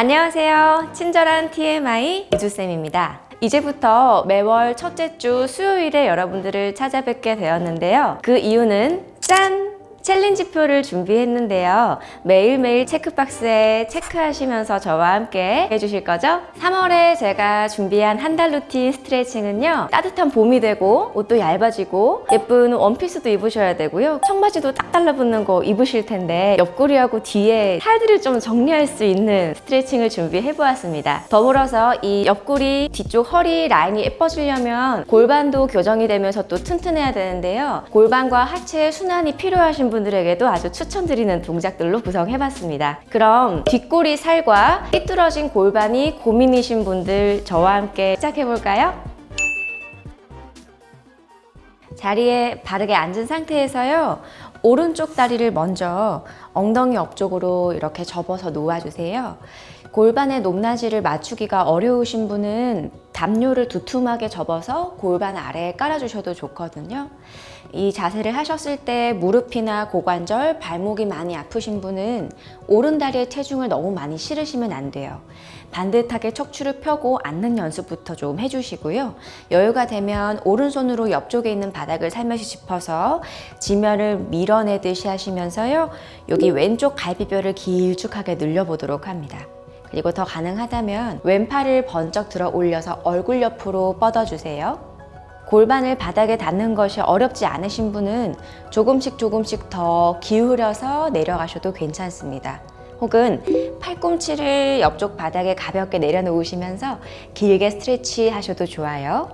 안녕하세요. 친절한 TMI 이주쌤입니다. 이제부터 매월 첫째 주 수요일에 여러분들을 찾아뵙게 되었는데요. 그 이유는 짠! 챌린지표를 준비했는데요. 매일매일 체크박스에 체크하시면서 저와 함께 해주실 거죠? 3월에 제가 준비한 한 달 루틴 스트레칭은요. 따뜻한 봄이 되고 옷도 얇아지고 예쁜 원피스도 입으셔야 되고요. 청바지도 딱 달라붙는 거 입으실 텐데 옆구리하고 뒤에 살들을 좀 정리할 수 있는 스트레칭을 준비해 보았습니다. 더불어서 이 옆구리 뒤쪽 허리 라인이 예뻐지려면 골반도 교정이 되면서 또 튼튼해야 되는데요. 골반과 하체 순환이 필요하신 분 들에게도 아주 추천드리는 동작들로 구성해봤습니다. 그럼 뒷골이 살과 삐뚤어진 골반이 고민이신 분들 저와 함께 시작해볼까요? 자리에 바르게 앉은 상태에서요. 오른쪽 다리를 먼저 엉덩이 옆쪽으로 이렇게 접어서 놓아주세요. 골반의 높낮이를 맞추기가 어려우신 분은 담요를 두툼하게 접어서 골반 아래에 깔아주셔도 좋거든요. 이 자세를 하셨을 때 무릎이나 고관절, 발목이 많이 아프신 분은 오른 다리에 체중을 너무 많이 실으시면 안 돼요. 반듯하게 척추를 펴고 앉는 연습부터 좀 해주시고요. 여유가 되면 오른손으로 옆쪽에 있는 바닥을 살며시 짚어서 지면을 밀어내듯이 하시면서요. 여기 왼쪽 갈비뼈를 길쭉하게 늘려보도록 합니다. 그리고 더 가능하다면 왼팔을 번쩍 들어 올려서 얼굴 옆으로 뻗어주세요. 골반을 바닥에 닿는 것이 어렵지 않으신 분은 조금씩 조금씩 더 기울여서 내려가셔도 괜찮습니다. 혹은 팔꿈치를 옆쪽 바닥에 가볍게 내려놓으시면서 길게 스트레치 하셔도 좋아요.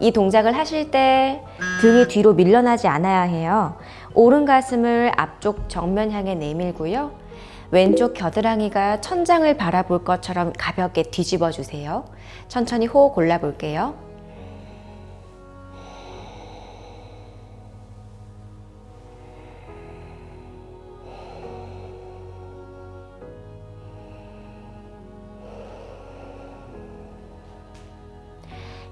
이 동작을 하실 때 등이 뒤로 밀려나지 않아야 해요. 오른 가슴을 앞쪽 정면 향해 내밀고요. 왼쪽 겨드랑이가 천장을 바라볼 것처럼 가볍게 뒤집어 주세요. 천천히 호흡 골라볼게요.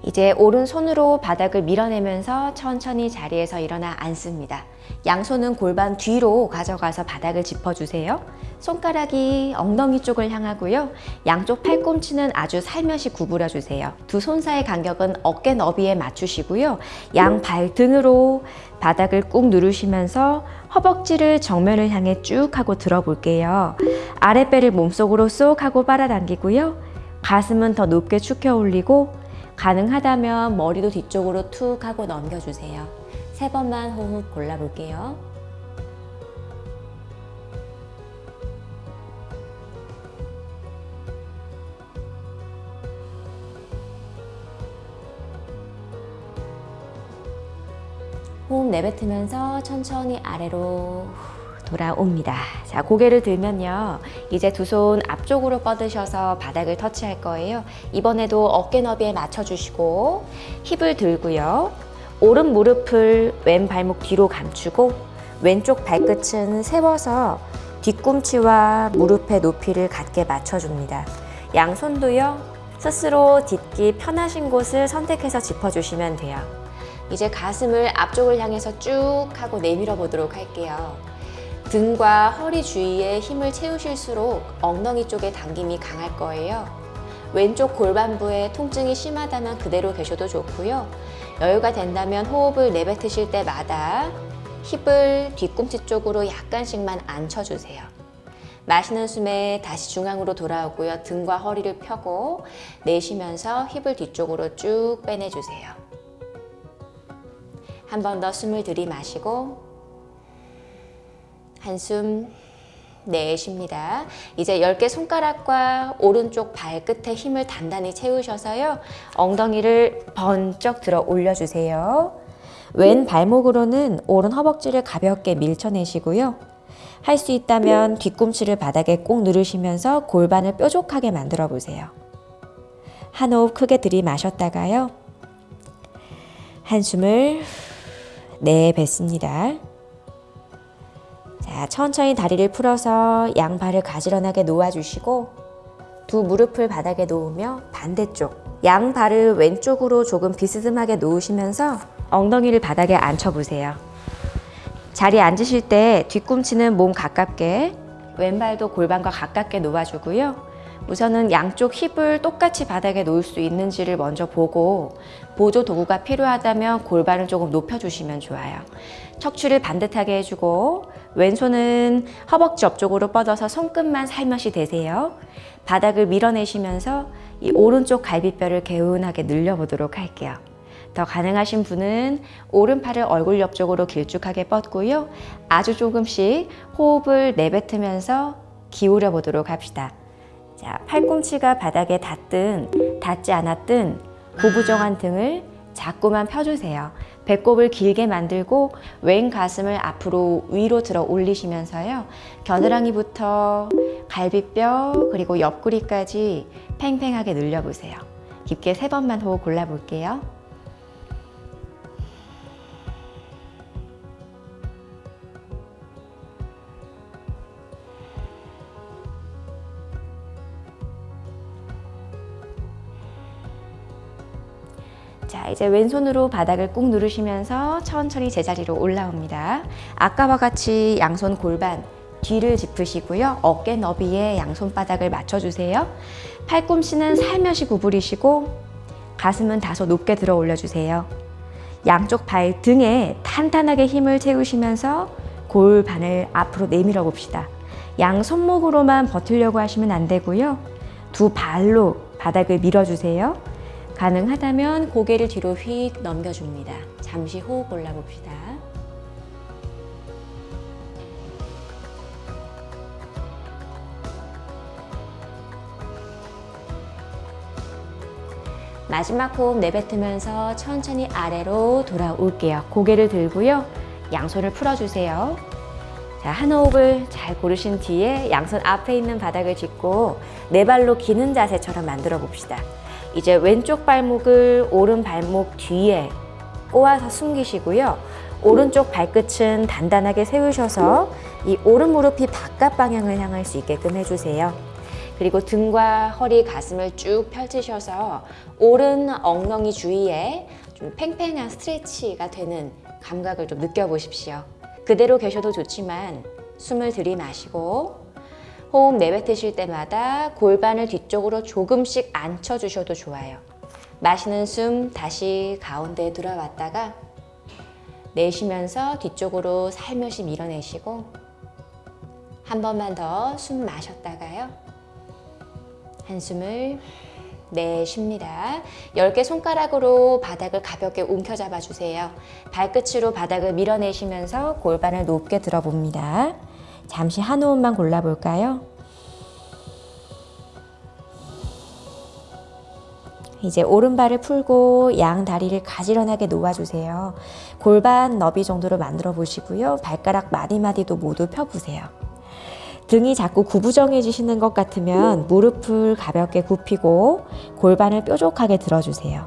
이제 오른손으로 바닥을 밀어내면서 천천히 자리에서 일어나 앉습니다. 양손은 골반 뒤로 가져가서 바닥을 짚어주세요. 손가락이 엉덩이 쪽을 향하고요. 양쪽 팔꿈치는 아주 살며시 구부려 주세요. 두 손 사이 간격은 어깨 너비에 맞추시고요. 양 발등으로 바닥을 꾹 누르시면서 허벅지를 정면을 향해 쭉 하고 들어볼게요. 아랫배를 몸속으로 쏙 하고 빨아당기고요. 가슴은 더 높게 축혀 올리고 가능하다면 머리도 뒤쪽으로 툭 하고 넘겨주세요. 세 번만 호흡 골라볼게요. 호흡 내뱉으면서 천천히 아래로 돌아옵니다. 자, 고개를 들면요. 이제 두 손 앞쪽으로 뻗으셔서 바닥을 터치할 거예요. 이번에도 어깨 너비에 맞춰주시고 힙을 들고요. 오른 무릎을 왼 발목 뒤로 감추고 왼쪽 발끝은 세워서 뒤꿈치와 무릎의 높이를 같게 맞춰줍니다. 양손도요. 스스로 딛기 편하신 곳을 선택해서 짚어주시면 돼요. 이제 가슴을 앞쪽을 향해서 쭉 하고 내밀어 보도록 할게요. 등과 허리 주위에 힘을 채우실수록 엉덩이 쪽에 당김이 강할 거예요. 왼쪽 골반부에 통증이 심하다면 그대로 계셔도 좋고요. 여유가 된다면 호흡을 내뱉으실 때마다 힙을 뒤꿈치 쪽으로 약간씩만 앉혀주세요. 마시는 숨에 다시 중앙으로 돌아오고요. 등과 허리를 펴고 내쉬면서 힙을 뒤쪽으로 쭉 빼내주세요. 한 번 더 숨을 들이마시고 한숨 내쉽니다. 이제 10개 손가락과 오른쪽 발끝에 힘을 단단히 채우셔서요. 엉덩이를 번쩍 들어 올려주세요. 왼 발목으로는 오른 허벅지를 가볍게 밀쳐내시고요. 할 수 있다면 뒤꿈치를 바닥에 꼭 누르시면서 골반을 뾰족하게 만들어 보세요. 한 호흡 크게 들이마셨다가요. 한숨을 내뱉습니다. 자, 천천히 다리를 풀어서 양발을 가지런하게 놓아주시고 두 무릎을 바닥에 놓으며 반대쪽 양 발을 왼쪽으로 조금 비스듬하게 놓으시면서 엉덩이를 바닥에 앉혀보세요. 자리에 앉으실 때 뒤꿈치는 몸 가깝게 왼발도 골반과 가깝게 놓아주고요. 우선은 양쪽 힙을 똑같이 바닥에 놓을 수 있는지를 먼저 보고 보조 도구가 필요하다면 골반을 조금 높여주시면 좋아요. 척추를 반듯하게 해주고 왼손은 허벅지 옆쪽으로 뻗어서 손끝만 살며시 대세요. 바닥을 밀어내시면서 이 오른쪽 갈비뼈를 개운하게 늘려보도록 할게요. 더 가능하신 분은 오른팔을 얼굴 옆쪽으로 길쭉하게 뻗고요. 아주 조금씩 호흡을 내뱉으면서 기울여 보도록 합시다. 자, 팔꿈치가 바닥에 닿든 닿지 않았든 구부정한 등을 자꾸만 펴주세요. 배꼽을 길게 만들고 왼 가슴을 앞으로 위로 들어 올리시면서요. 겨드랑이부터 갈비뼈 그리고 옆구리까지 팽팽하게 늘려보세요. 깊게 세 번만 호흡 골라볼게요. 이제 왼손으로 바닥을 꾹 누르시면서 천천히 제자리로 올라옵니다. 아까와 같이 양손 골반 뒤를 짚으시고요. 어깨 너비에 양손바닥을 맞춰주세요. 팔꿈치는 살며시 구부리시고 가슴은 다소 높게 들어 올려주세요. 양쪽 발 등에 탄탄하게 힘을 채우시면서 골반을 앞으로 내밀어 봅시다. 양 손목으로만 버틸려고 하시면 안 되고요. 두 발로 바닥을 밀어주세요. 가능하다면 고개를 뒤로 휙 넘겨줍니다. 잠시 호흡 골라봅시다. 마지막 호흡 내뱉으면서 천천히 아래로 돌아올게요. 고개를 들고요. 양손을 풀어주세요. 자, 한 호흡을 잘 고르신 뒤에 양손 앞에 있는 바닥을 짚고 네 발로 기는 자세처럼 만들어 봅시다. 이제 왼쪽 발목을 오른 발목 뒤에 꼬아서 숨기시고요. 오른쪽 발끝은 단단하게 세우셔서 이 오른 무릎이 바깥 방향을 향할 수 있게끔 해주세요. 그리고 등과 허리, 가슴을 쭉 펼치셔서 오른 엉덩이 주위에 좀 팽팽한 스트레치가 되는 감각을 좀 느껴보십시오. 그대로 계셔도 좋지만 숨을 들이마시고 호흡 내뱉으실 때마다 골반을 뒤쪽으로 조금씩 앉혀주셔도 좋아요. 마시는 숨 다시 가운데에 들어왔다가 내쉬면서 뒤쪽으로 살며시 밀어내시고 한 번만 더 숨 마셨다가요. 한숨을 내쉽니다. 10개 손가락으로 바닥을 가볍게 움켜잡아 주세요. 발끝으로 바닥을 밀어내시면서 골반을 높게 들어봅니다. 잠시 한 호흡만 골라볼까요? 이제 오른발을 풀고 양 다리를 가지런하게 놓아주세요. 골반 너비 정도로 만들어 보시고요. 발가락 마디마디도 모두 펴보세요. 등이 자꾸 구부정해지시는 것 같으면 무릎을 가볍게 굽히고 골반을 뾰족하게 들어주세요.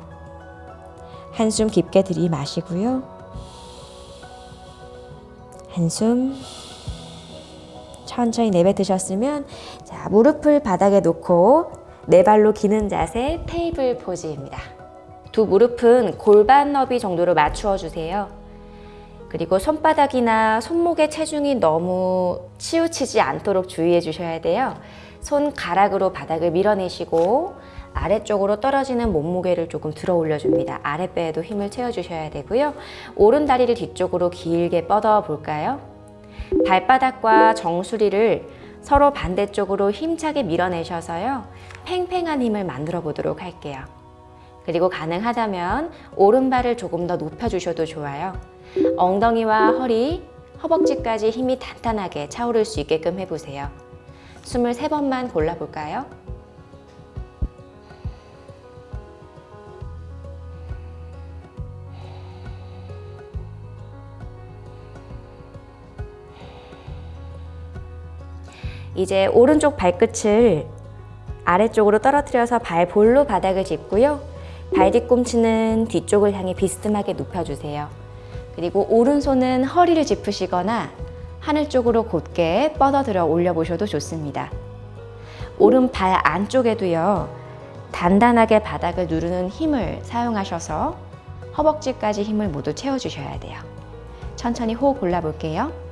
한숨 깊게 들이마시고요. 한숨 천천히 내뱉으셨으면 자 무릎을 바닥에 놓고 네 발로 기는 자세 테이블 포즈입니다. 두 무릎은 골반 너비 정도로 맞추어 주세요. 그리고 손바닥이나 손목의 체중이 너무 치우치지 않도록 주의해 주셔야 돼요. 손가락으로 바닥을 밀어내시고 아래쪽으로 떨어지는 몸무게를 조금 들어 올려줍니다. 아랫배에도 힘을 채워주셔야 되고요. 오른 다리를 뒤쪽으로 길게 뻗어 볼까요? 발바닥과 정수리를 서로 반대쪽으로 힘차게 밀어내셔서요. 팽팽한 힘을 만들어 보도록 할게요. 그리고 가능하다면 오른발을 조금 더 높여주셔도 좋아요. 엉덩이와 허리, 허벅지까지 힘이 탄탄하게 차오를 수 있게끔 해보세요. 숨을 세 번만 골라볼까요? 이제 오른쪽 발끝을 아래쪽으로 떨어뜨려서 발 볼로 바닥을 짚고요. 발 뒤꿈치는 뒤쪽을 향해 비스듬하게 눕혀주세요. 그리고 오른손은 허리를 짚으시거나 하늘 쪽으로 곧게 뻗어들어 올려보셔도 좋습니다. 오른 발 안쪽에도요. 단단하게 바닥을 누르는 힘을 사용하셔서 허벅지까지 힘을 모두 채워주셔야 돼요. 천천히 호흡 골라볼게요.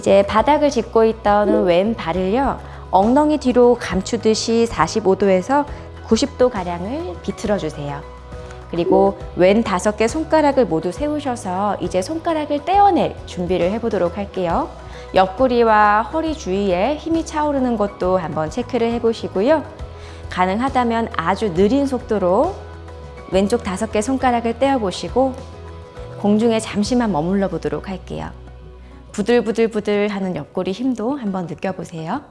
이제 바닥을 짚고 있던 왼발을요. 엉덩이 뒤로 감추듯이 45도에서 90도 가량을 비틀어 주세요. 그리고 왼 다섯 개 손가락을 모두 세우셔서 이제 손가락을 떼어낼 준비를 해보도록 할게요. 옆구리와 허리 주위에 힘이 차오르는 것도 한번 체크를 해보시고요. 가능하다면 아주 느린 속도로 왼쪽 다섯 개 손가락을 떼어보시고 공중에 잠시만 머물러 보도록 할게요. 부들부들부들 하는 옆구리 힘도 한번 느껴보세요.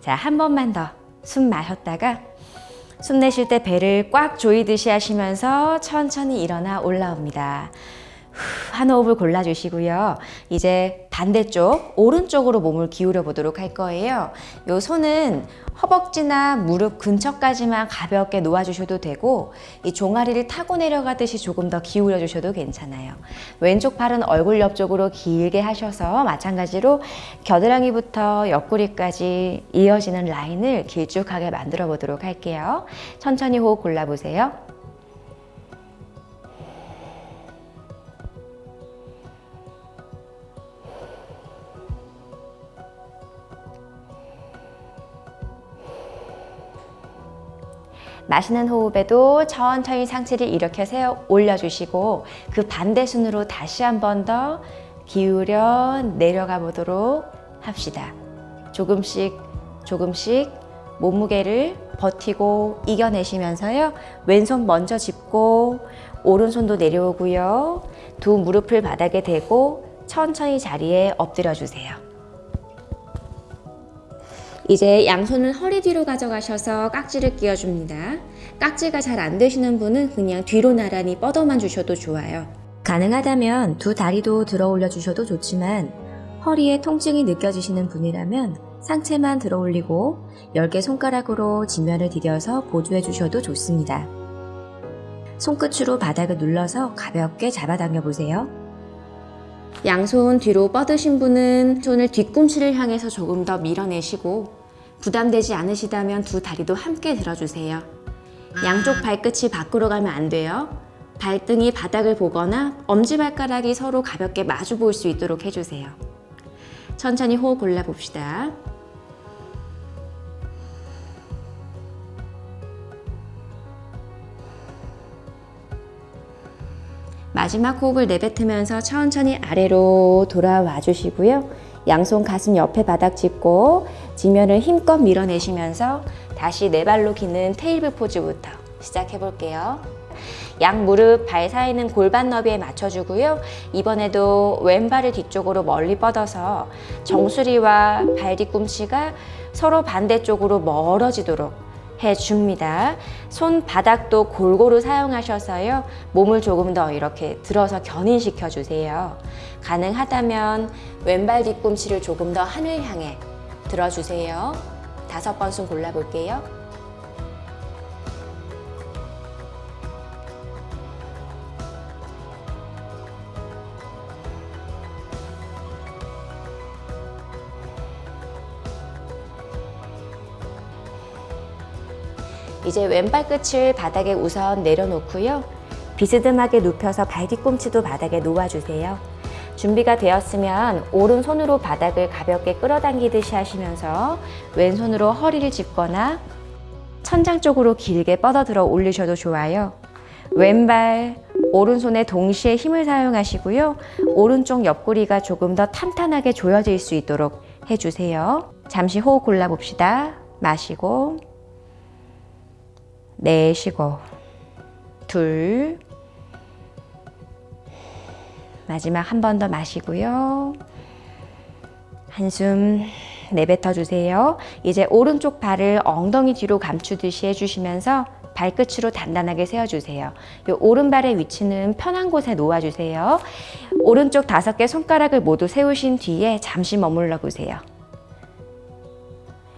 자, 한 번만 더 숨 마셨다가 숨 내쉴 때 배를 꽉 조이듯이 하시면서 천천히 일어나 올라옵니다. 후, 한 호흡을 골라주시고요. 이제 반대쪽 오른쪽으로 몸을 기울여 보도록 할 거예요. 요 손은 허벅지나 무릎 근처까지만 가볍게 놓아주셔도 되고 이 종아리를 타고 내려가듯이 조금 더 기울여 주셔도 괜찮아요. 왼쪽 팔은 얼굴 옆쪽으로 길게 하셔서 마찬가지로 겨드랑이부터 옆구리까지 이어지는 라인을 길쭉하게 만들어 보도록 할게요. 천천히 호흡 골라보세요. 마시는 호흡에도 천천히 상체를 이렇게 세워 올려주시고 그 반대 순으로 다시 한 번 더 기울여 내려가 보도록 합시다. 조금씩 조금씩 몸무게를 버티고 이겨내시면서요. 왼손 먼저 짚고 오른손도 내려오고요. 두 무릎을 바닥에 대고 천천히 자리에 엎드려 주세요. 이제 양손은 허리 뒤로 가져가셔서 깍지를 끼워줍니다. 깍지가 잘 안 되시는 분은 그냥 뒤로 나란히 뻗어만 주셔도 좋아요. 가능하다면 두 다리도 들어 올려 주셔도 좋지만 허리에 통증이 느껴지시는 분이라면 상체만 들어 올리고 10개 손가락으로 지면을 디뎌서 보조해 주셔도 좋습니다. 손끝으로 바닥을 눌러서 가볍게 잡아당겨 보세요. 양손 뒤로 뻗으신 분은 손을 뒤꿈치를 향해서 조금 더 밀어내시고 부담되지 않으시다면 두 다리도 함께 들어주세요. 양쪽 발끝이 밖으로 가면 안 돼요. 발등이 바닥을 보거나 엄지발가락이 서로 가볍게 마주 보일 수 있도록 해주세요. 천천히 호흡 골라봅시다. 마지막 호흡을 내뱉으면서 천천히 아래로 돌아와 주시고요. 양손 가슴 옆에 바닥 짚고 지면을 힘껏 밀어내시면서 다시 네 발로 기는 테이블 포즈부터 시작해 볼게요. 양 무릎 발 사이는 골반 너비에 맞춰주고요. 이번에도 왼발을 뒤쪽으로 멀리 뻗어서 정수리와 발 뒤꿈치가 서로 반대쪽으로 멀어지도록 해줍니다. 손바닥도 골고루 사용하셔서요. 몸을 조금 더 이렇게 들어서 견인시켜 주세요. 가능하다면 왼발 뒤꿈치를 조금 더 하늘 향해 들어주세요. 다섯 번 숨 골라볼게요. 이제 왼발 끝을 바닥에 우선 내려놓고요. 비스듬하게 눕혀서 발 뒤꿈치도 바닥에 놓아주세요. 준비가 되었으면 오른손으로 바닥을 가볍게 끌어당기듯이 하시면서 왼손으로 허리를 짚거나 천장 쪽으로 길게 뻗어들어 올리셔도 좋아요. 왼발, 오른손에 동시에 힘을 사용하시고요. 오른쪽 옆구리가 조금 더 탄탄하게 조여질 수 있도록 해주세요. 잠시 호흡 골라봅시다. 마시고 내쉬고 둘 마지막 한 번 더 마시고요. 한숨 내뱉어 주세요. 이제 오른쪽 발을 엉덩이 뒤로 감추듯이 해주시면서 발끝으로 단단하게 세워주세요. 이 오른발의 위치는 편한 곳에 놓아주세요. 오른쪽 다섯 개 손가락을 모두 세우신 뒤에 잠시 머물러 보세요.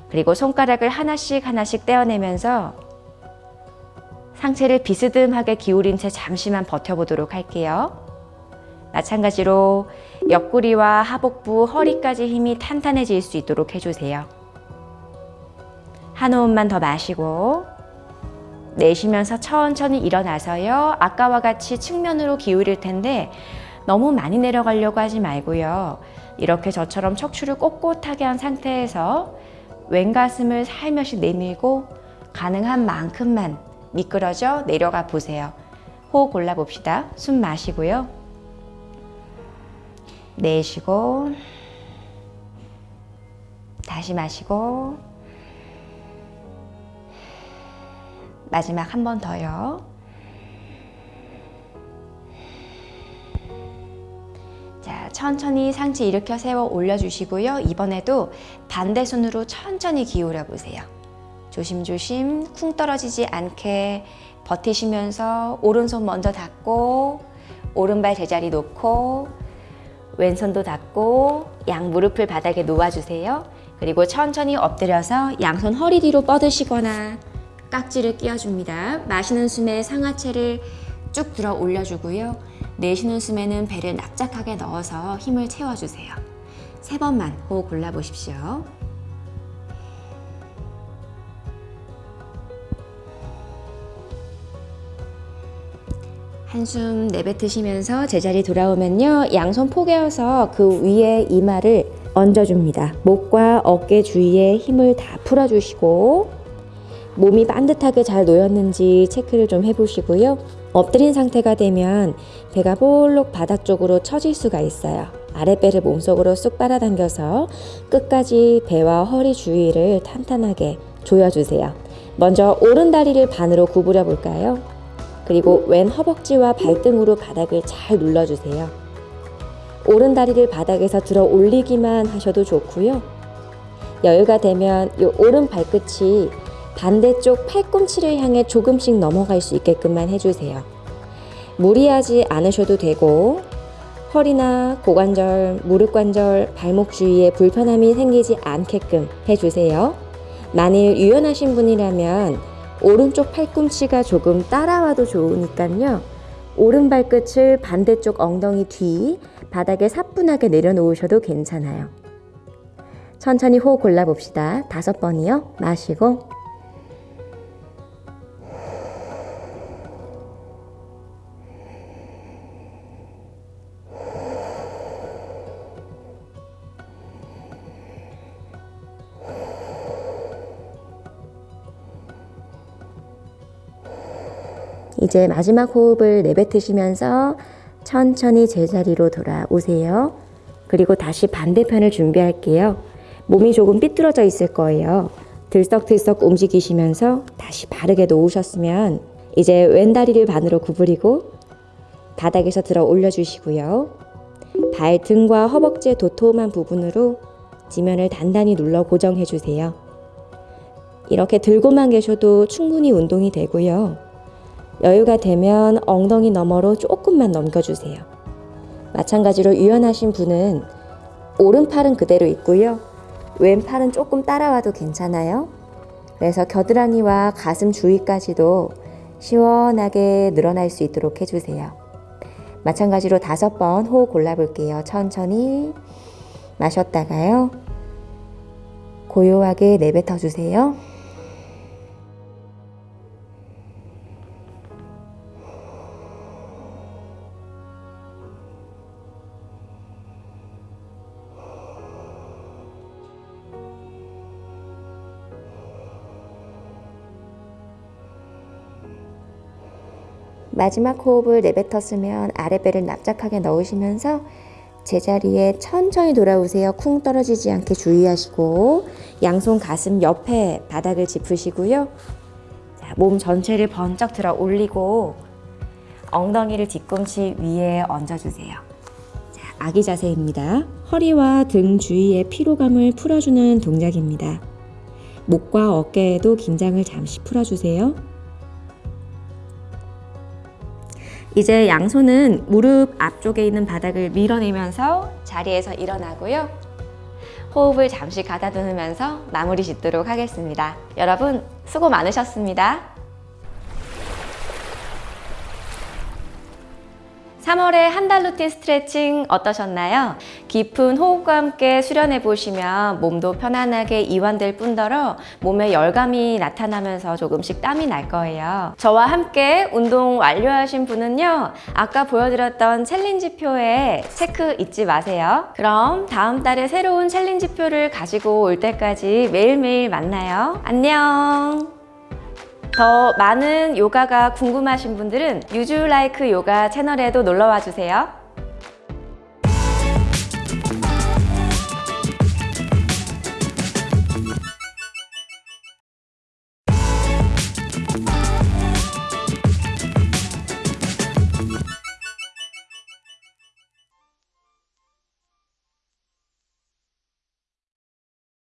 그리고 손가락을 하나씩 하나씩 떼어내면서 상체를 비스듬하게 기울인 채 잠시만 버텨보도록 할게요. 마찬가지로 옆구리와 하복부, 허리까지 힘이 탄탄해질 수 있도록 해주세요. 한 호흡만 더 마시고 내쉬면서 천천히 일어나서요. 아까와 같이 측면으로 기울일 텐데 너무 많이 내려가려고 하지 말고요. 이렇게 저처럼 척추를 꼿꼿하게 한 상태에서 왼 가슴을 살며시 내밀고 가능한 만큼만 미끄러져 내려가 보세요. 호흡 골라 봅시다. 숨 마시고요. 내쉬고 다시 마시고 마지막 한 번 더요. 자, 천천히 상체 일으켜 세워 올려주시고요. 이번에도 반대 손으로 천천히 기울여 보세요. 조심조심 쿵 떨어지지 않게 버티시면서 오른손 먼저 닫고 오른발 제자리 놓고 왼손도 닫고 양 무릎을 바닥에 놓아주세요. 그리고 천천히 엎드려서 양손 허리 뒤로 뻗으시거나 깍지를 끼워줍니다. 마시는 숨에 상하체를 쭉 들어 올려주고요. 내쉬는 숨에는 배를 납작하게 넣어서 힘을 채워주세요. 세 번만 호흡 골라보십시오. 한숨 내뱉으시면서 제자리 돌아오면요. 양손 포개어서 그 위에 이마를 얹어줍니다. 목과 어깨 주위에 힘을 다 풀어주시고 몸이 반듯하게 잘 놓였는지 체크를 좀 해보시고요. 엎드린 상태가 되면 배가 볼록 바닥 쪽으로 처질 수가 있어요. 아랫배를 몸속으로 쑥 빨아당겨서 끝까지 배와 허리 주위를 탄탄하게 조여주세요. 먼저 오른 다리를 반으로 구부려 볼까요? 그리고 왼 허벅지와 발등으로 바닥을 잘 눌러주세요. 오른 다리를 바닥에서 들어 올리기만 하셔도 좋고요. 여유가 되면 이 오른 발끝이 반대쪽 팔꿈치를 향해 조금씩 넘어갈 수 있게끔만 해주세요. 무리하지 않으셔도 되고 허리나 고관절, 무릎 관절, 발목 주위에 불편함이 생기지 않게끔 해주세요. 만일 유연하신 분이라면 오른쪽 팔꿈치가 조금 따라와도 좋으니까요. 오른 발끝을 반대쪽 엉덩이 뒤 바닥에 사뿐하게 내려놓으셔도 괜찮아요. 천천히 호흡 골라봅시다. 다섯 번이요. 마시고 이제 마지막 호흡을 내뱉으시면서 천천히 제자리로 돌아오세요. 그리고 다시 반대편을 준비할게요. 몸이 조금 삐뚤어져 있을 거예요. 들썩들썩 움직이시면서 다시 바르게 놓으셨으면 이제 왼 다리를 반으로 구부리고 바닥에서 들어 올려주시고요. 발 등과 허벅지의 도톰한 부분으로 지면을 단단히 눌러 고정해 주세요. 이렇게 들고만 계셔도 충분히 운동이 되고요. 여유가 되면 엉덩이 너머로 조금만 넘겨주세요. 마찬가지로 유연하신 분은 오른팔은 그대로 있고요. 왼팔은 조금 따라와도 괜찮아요. 그래서 겨드랑이와 가슴 주위까지도 시원하게 늘어날 수 있도록 해주세요. 마찬가지로 다섯 번 호흡 골라볼게요. 천천히 마셨다가요. 고요하게 내뱉어 주세요. 마지막 호흡을 내뱉었으면 아랫배를 납작하게 넣으시면서 제자리에 천천히 돌아오세요. 쿵 떨어지지 않게 주의하시고 양손 가슴 옆에 바닥을 짚으시고요. 자, 몸 전체를 번쩍 들어 올리고 엉덩이를 뒤꿈치 위에 얹어주세요. 자, 아기 자세입니다. 허리와 등 주위의 피로감을 풀어주는 동작입니다. 목과 어깨에도 긴장을 잠시 풀어주세요. 이제 양손은 무릎 앞쪽에 있는 바닥을 밀어내면서 자리에서 일어나고요. 호흡을 잠시 가다듬으면서 마무리 짓도록 하겠습니다. 여러분 수고 많으셨습니다. 3월에 한 달 루틴 스트레칭 어떠셨나요? 깊은 호흡과 함께 수련해 보시면 몸도 편안하게 이완될 뿐더러 몸에 열감이 나타나면서 조금씩 땀이 날 거예요. 저와 함께 운동 완료하신 분은요, 아까 보여드렸던 챌린지표에 체크 잊지 마세요. 그럼 다음 달에 새로운 챌린지표를 가지고 올 때까지 매일매일 만나요. 안녕! 더 많은 요가가 궁금하신 분들은 유주 라이크 요가 채널에도 놀러와 주세요.